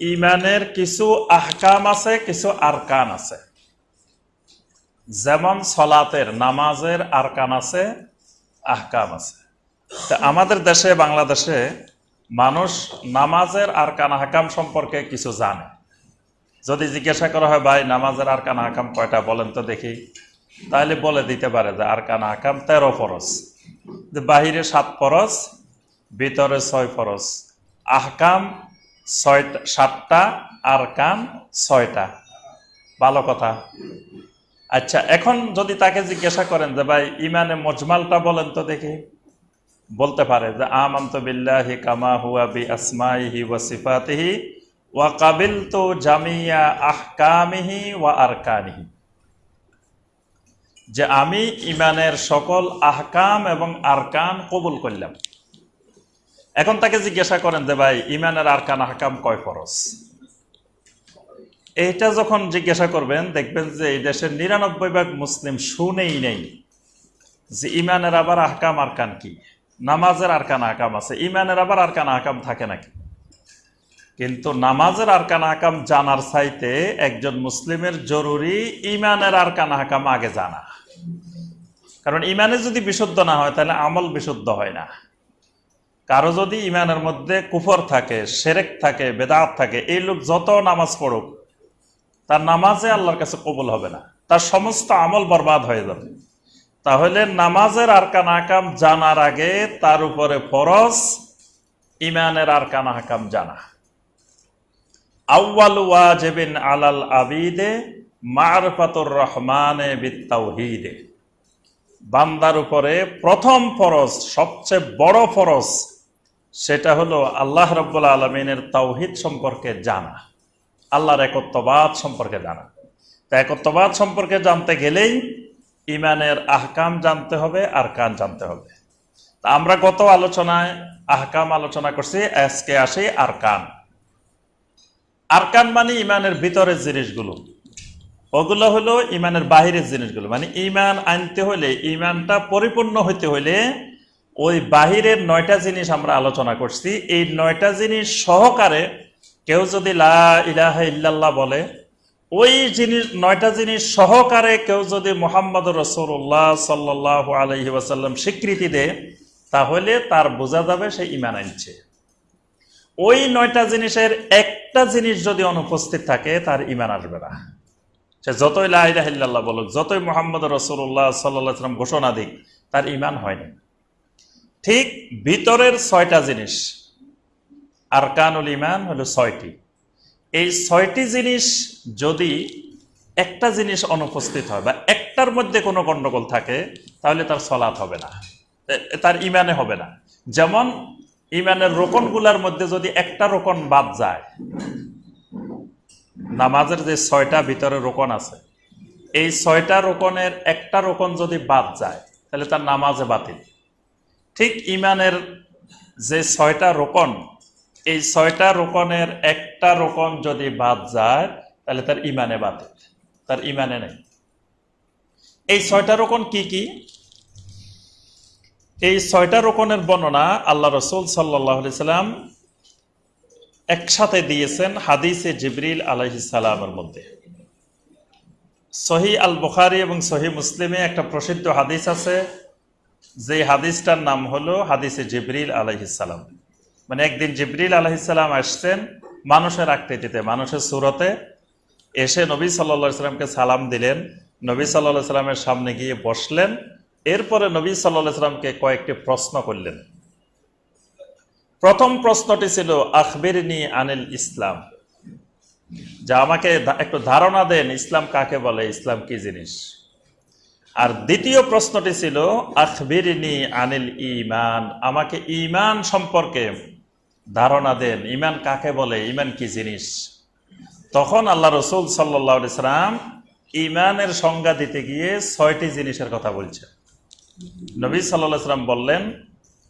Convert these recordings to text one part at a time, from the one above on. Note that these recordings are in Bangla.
ইমানের কিছু আহকাম আছে, কিছু আরকান আছে। যেমন সলাতের নামাজের আরকান আছে, আহকাম আছে। আমাদের দেশে, বাংলাদেশে মানুষ নামাজের আরকান, আহকাম সম্পর্কে কিছু জানে। যদি জিজ্ঞাসা করা হয়, ভাই, নামাজের আরকান, আহকাম কয়টা? বলেন তো দেখি। তাহলে বলে দিতে পারে যে আরকান, আহকাম তেরো ফরজ। যে বাহিরে সাত ফরজ, ভিতরে ছয় ফরজ। আহকাম ছয়টা, সাতটা আরকান ছয়টা। ভালো কথা। আচ্ছা এখন যদি তাকে জিজ্ঞাসা করেন যে, ভাই, ইমানে মজমালটা বলেন তো দেখি। বলতে পারে যে, আমন্ত বিল্লাহি কামা হুয়া বি আসমাইহি ওয়া সিফাতিহি ওয়া কাবিল তো জামিয়া আহকামিহি ওয়া আরকানিহি। যে, আমি ইমানের সকল আহকাম এবং আরকান কবুল করলাম। এখন তাকে জিজ্ঞাসা করেন যে, ভাই ইমানের আরকান আহকাম কয় ফরজ? এইটা যখন জিজ্ঞাসা করবেন, দেখবেন যে এই দেশের নিরানব্বই ভাগ মুসলিম শুনেই নেই যে ইমানের আবার আহকাম আরকান কি। নামাজের আরকান আহকাম আছে। ইমানের আবার আরকান আহকাম থাকে নাকি? কিন্তু নামাজের আরকান আহকাম জানার চাইতে একজন মুসলিমের জরুরি ইমানের আরকান আহকাম আগে জানা। কারণ ইমানে যদি বিশুদ্ধ না হয়, তাহলে আমল বিশুদ্ধ হয় না। কারও যদি ইমানের মধ্যে কুফর থাকে, সেরেক থাকে, বেদাত থাকে, এই লোক যত নামাজ পড়ুক, তার নামাজে আল্লাহর কাছে কবুল হবে না। তার সমস্ত আমল বরবাদ হয়ে যাবে। তাহলে নামাজের আরকান আকাম জানার আগে তার উপরে ফরজ ইমানের আরকান আকাম জানা। আউ্বাল ওয়াজেবিন আলাল আবিদে, মারফাতুর রহমানে বিত্তাউহিদে। বান্দার উপরে প্রথম ফরজ, সবচেয়ে বড় ফরজ সেটা হলো আল্লাহ রব্বুল আলমিনের তাওহিদ সম্পর্কে জানা। আল্লাহর একত্ববাদ সম্পর্কে জানা। তা একত্ববাদ সম্পর্কে জানতে গেলেই ইমানের আহকাম জানতে হবে আর কান জানতে হবে। তা আমরা গত আলোচনায় আহকাম আলোচনা করছি, আজকে আসি আর কান আরকান মানে ইমানের ভিতরের জিনিসগুলো। ওগুলো হলো ইমানের বাহিরের জিনিসগুলো। মানে ইমান আনতে হলে ইমানটা পরিপূর্ণ হইতে হলে ওই বাহিরের নয়টা জিনিস আমরা আলোচনা করছি। এই নয়টা জিনিস সহকারে কেউ যদি লা ইলাহা ইল্লাল্লাহ বলে, ওই জিনিস, নয়টা জিনিস সহকারে কেউ যদি মোহাম্মদ রসুল্লাহ সাল্লাহ আলহি ওয়াসাল্লাম স্বীকৃতি দেয়, তাহলে তার বোঝা যাবে সে ইমান আনছে। ওই নয়টা জিনিসের একটা জিনিস যদি অনুপস্থিত থাকে, তার ইমান আসবে না। সে যতই লাহিল্লাহ বলুক, যতই মোহাম্মদ রসুল্লাহ সাল্লাম ঘোষণা দিক, তার ইমান হয়নি। ঠিক ভিতরের ছয়টা জিনিস। আরকানুল ইমান হলো ছয়টি। এই ছয়টি জিনিস যদি একটা জিনিস অনুপস্থিত হয় বা একটার মধ্যে কোনো গণ্ডগোল থাকে, তাহলে তার সলাৎ হবে না। তার ইমানে হবে না। যেমন ইমানের রোকনগুলার মধ্যে যদি একটা রোকন বাদ যায়, নামাজের যে ছয়টা ভিতরে রোকন আছে, এই ছয়টা রোকনের একটা রোকন যদি বাদ যায়, তাহলে তার নামাজে বাতিল। ঠিক ইমানের যে ছয়টা রোকন, এই ছয়টা রোকনের একটা রোকন যদি বাদ যায়, তাহলে তার ইমানে বাতিল, তার ইমানে নেই। এই ছয়টা রোকন কি কি? এই ছয়টা রোকনের বর্ণনা আল্লাহ রসুল সাল্লাহ সাল্লাম একসাথে দিয়েছেন হাদিসে জিবরিল আলহি সালামের মধ্যে। সহি আল বুখারি এবং সহি মুসলিমে একটা প্রসিদ্ধ হাদিস আছে যে হাদিসটার নাম হলো হাদিসে জিবরিল আলহিসাল্লাম মানে একদিন জিবরিল আলহিসাল্লাম আসছেন মানুষের আকৃতিতে, মানুষের সুরতে। এসে নবী সাল্লা সাল্লামকে সালাম দিলেন। নবী সাল্লাহ সাল্লামের সামনে গিয়ে বসলেন। এরপরে নবী সাল্লাহ সাল্লামকে কয়েকটি প্রশ্ন করলেন। প্রথম প্রশ্নটি ছিল, আখবিরনি আনিল ইসলাম? যা আমাকে একটু ধারণা দেন, ইসলাম কাকে বলে? ইসলাম কি জিনিস? আর দ্বিতীয় প্রশ্নটি ছিল, আখবিরিনি আনিল ইমান আমাকে ইমান সম্পর্কে ধারণা দেন। ইমান কাকে বলে? ইমান কি জিনিস? তখন আল্লাহ রসুল সাল্লাহ ইসলাম ইমানের সংজ্ঞা দিতে গিয়ে ছয়টি জিনিসের কথা বলছেন। নবী সাল্লাহ সাল্লাম বললেন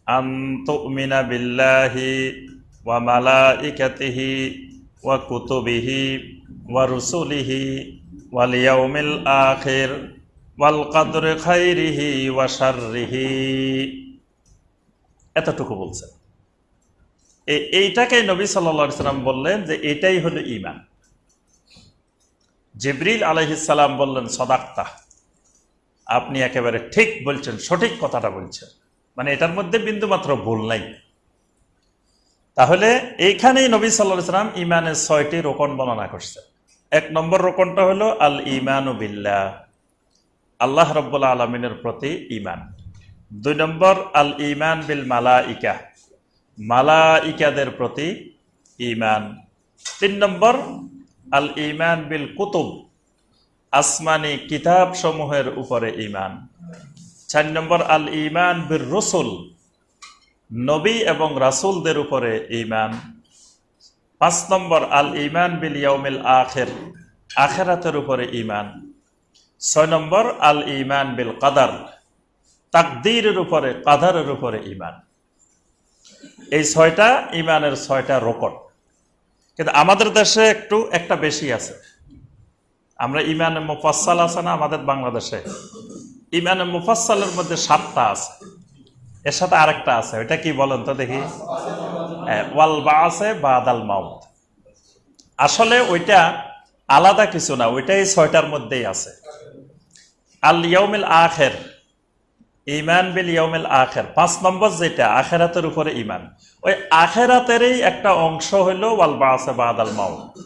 আন্তমিনা বিল্লাহি ওয়া মালা ইকাতিহি ওয়া কুতুবিহি ওয়া রুসুলিহি ওয়াল ইয়াউমিল আখির। এতটুকু বলছেন। এইটাকেই নবী সাল্লা সাল্লাম বললেন যে এটাই হলো ইমান জিবরিল আলহিসাল্লাম বললেন, সদাক্তা, আপনি একেবারে ঠিক বলছেন, সঠিক কথাটা বলছেন। মানে এটার মধ্যে বিন্দুমাত্র ভুল নাই। তাহলে এইখানেই নবী সাল্লাহ সাল্লাম ইমানের ছয়টি রোকন বর্ণনা করছেন। এক নম্বর রোকনটা হলো আল ইমানু বিল্লাহ। আল্লাহ রব্বুল্লা আলমিনের প্রতি ইমান দুই নম্বর, আল ইমান বিল মালা ইকা মালা ইকাদের প্রতি ইমান তিন নম্বর, আল ইমান বিল কুতুব। আসমানি কিতাব সমূহের উপরে ইমান চার নম্বর, আল ইমান বিল রসুল। নবী এবং রাসুলদের উপরে ইমান পাঁচ নম্বর, আল ইমান বিল ইয়মিল আখের। আখেরাতের উপরে ইমান ছয় নম্বর, আল ইমান বিল কাদার। তাকদীরের উপরে, কাদারের উপরে ইমান এই ছয়টা ইমানের ছয়টা রোকন। কিন্তু আমাদের দেশে একটু, একটা বেশি আছে। আমরা ইমানে মুফাসাল আছে না আমাদের বাংলাদেশে? ইমানে মুফাসালের মধ্যে সাতটা আছে। এর সাথে আরেকটা আছে। ওইটা কি বলেন তো দেখি? ওয়াল বা আছে বা আদাল মাউত। আসলে ওইটা আলাদা কিছু না, ওইটাই ছয়টার মধ্যেই আছে। আল ইয়মিল আখের ইমান বিল ইয়মিল আখের। পাঁচ নম্বর যেটা, আখেরাতের উপরে ইমান ওই আখেরাতেরই একটা অংশ হইল, ওয়াল বা আছে বা আদাল মাউত।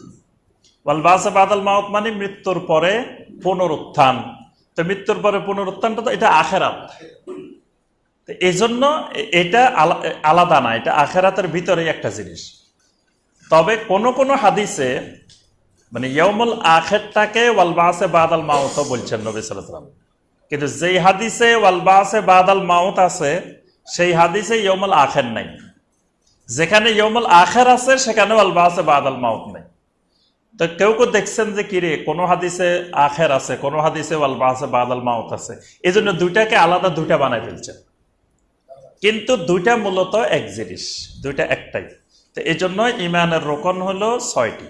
ওয়াল বা আছে আদাল মাউত মানে মৃত্যুর পরে পুনরুত্থান। তো মৃত্যুর পরে পুনরুত্থানটা তো এটা আখেরাত। এই জন্য এটা আলা- আলাদা না, এটা আখেরাতের ভিতরেই একটা জিনিস। তবে কোন কোন হাদিসে মানে ইয়মুল আখেরটাকে ওয়ালবাসে বাদাল মাউত বলছেন নবী সাল্লাম কিন্তু যেই হাদিসে ওয়ালবাসে বাদাল মাউত আছে, সেই হাদিসে ইয়মুল আখের নাই। যেখানে ইয়মুল আখের আছে, সেখানে ওয়ালবাসে বাদাল মাউত নেই। তো কেউ কেউ দেখছেন যে, কিরে, কোন হাদিসে আখের আছে, কোন হাদিসে ওয়ালবাসে বাদাল মাউত আছে? এই জন্য দুইটাকে আলাদা দুইটা বানাই ফেলছেন। কিন্তু দুইটা মূলত এক জিনিস, দুইটা একটাই। তো এই জন্য ইমানের রোকন হলো ছয়টি।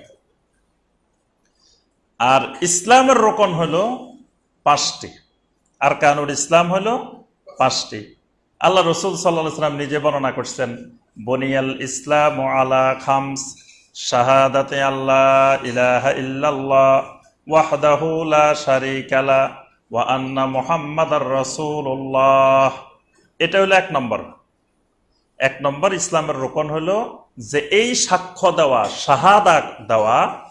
আর ইসলামের রোকন হলো পাঁচটি। আর কানুর ইসলাম হলো পাঁচটি। আল্লাহ রসুল সাল্লাহ সাল্লাম নিজে বর্ণনা করছেন, বনিয়াল ইসলাম আলা খামস, শাহাদাতে আল্লাহ ইলাহা ইল্লাল্লাহ, ওয়াহদাহু লা শারিকা লা, ওয়া আন্না মুহাম্মাদার রাসূলুল্লাহ। এটা হলো এক নম্বর। এক নম্বর ইসলামের রোকন হলো যে এই সাক্ষ্য দেওয়া শাহাদা দেওয়া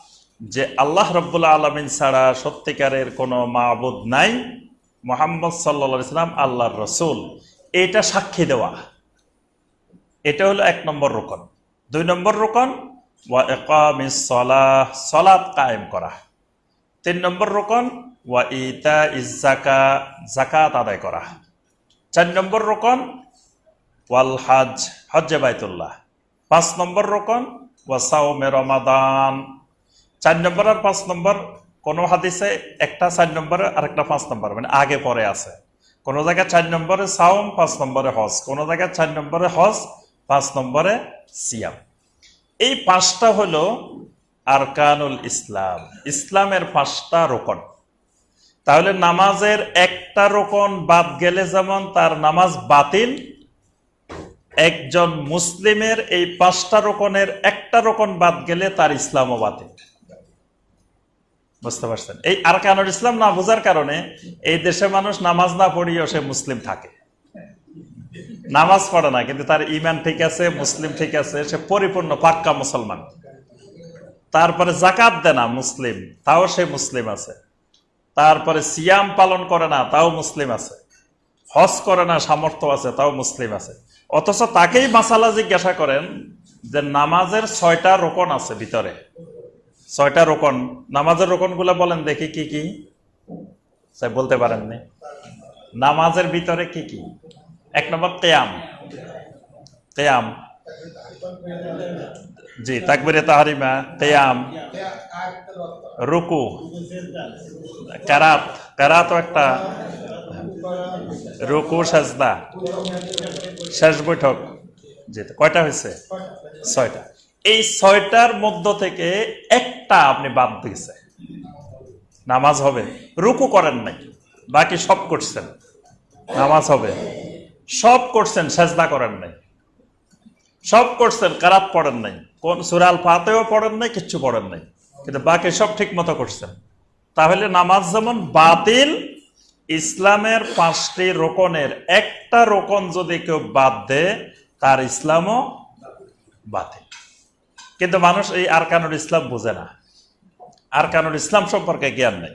যে আল্লাহ রব্বুল্লা আলমিন ছাড়া সত্যিকারের কোনো মাবুদ নাই, মোহাম্মদ সাল্লা সাল্লাম আল্লাহর রসুল। এটা সাক্ষী দেওয়া। এটা হলো এক নম্বর রোকন। দুই নম্বর রোকন, ওয়া একামিস সলাহ সলাৎ কায়েম করা। তিন নম্বর রোকন, ওয়া ইতা ইজাকা জাকাত আদায় করা। চার নম্বর রোকন, ওয়াল হাজ, হজ্জে বাইতুল্লাহ। পাঁচ নম্বর রোকন ওয়াসাউমে রমাদান চার নম্বর আর পাঁচ নম্বর, কোন হাদিসে একটা চার নম্বরে আর একটা পাঁচ নম্বর মানে আগে পরে আছে। কোন জায়গায় চার নম্বরে সাওম, পাঁচ নম্বরে হজ। কোন জায়গায় চার নম্বরে হজ, পাঁচ নম্বরে সিয়াম। এই পাঁচটা হলো আরকানুল ইসলাম। ইসলামের পাঁচটা রোকন। তাহলে নামাজের একটা রোকন বাদ গেলে যেমন তার নামাজ বাতিল, একজন মুসলিমের এই পাঁচটা রোকনের একটা রোকন বাদ গেলে তার ইসলামও বাতিল। বুঝতে পারছেন? এই আরকানুল ইসলাম না বোঝার কারণে এই দেশে মানুষ নামাজ না পড়িয়েও সে মুসলিম থাকে। নামাজ পড়ে না, কিন্তু তার ইমান ঠিক আছে, মুসলিম ঠিক আছে, সে পরিপূর্ণ পাক্কা মুসলমান। তারপরে জাকাত দেয় না মুসলিম, তাও সে মুসলিম আছে। তারপরে সিয়াম পালন করে না, তাও মুসলিম আছে। হজ করে না, সামর্থ্য আছে, তাও মুসলিম আছে। অথচ তাকেই মাসালা জিজ্ঞাসা করেন যে নামাজের ছয়টা রোকন আছে ভিতরে। ছয়টা রোকন, নামাজের রোকনগুলো বলেন দেখি কি কি। বলতে পারেননি। নামাজের ভিতরে কি কি? এক নম্বর তেয়াম তেয়াম জি, তাকবিরে তাহারিমা তেয়াম রুকু। কারাত, কারাতও একটা। রুকু, সাজদা। শেষ বৈঠক। জি, কয়টা হয়েছে? ছয়টা। এই ছয়টার মধ্য থেকে একটা আপনি বাদ দিয়েছে নামাজ হবে। রুকু করেন নাই। বাকি সব করছেন। নামাজ হবে। সব করছেন, সেজদা করেন নাই। সব করছেন, কারাত পড়েন নাই। কোন সুরাল পাতেও পড়েন নাই, কিচ্ছু পড়েন নাই। কিন্তু বাকি সব ঠিক মতো করছেন। তাহলে নামাজ যেমন বাতিল, ইসলামের পাঁচটি রোকনের একটা রোকন যদি কেউ বাদ দেয়, তার ইসলামও বাতিল। কিন্তু মানুষ এই আরকানুল ইসলাম বোঝে না। আরকানুল ইসলাম সম্পর্কে জ্ঞান নেই।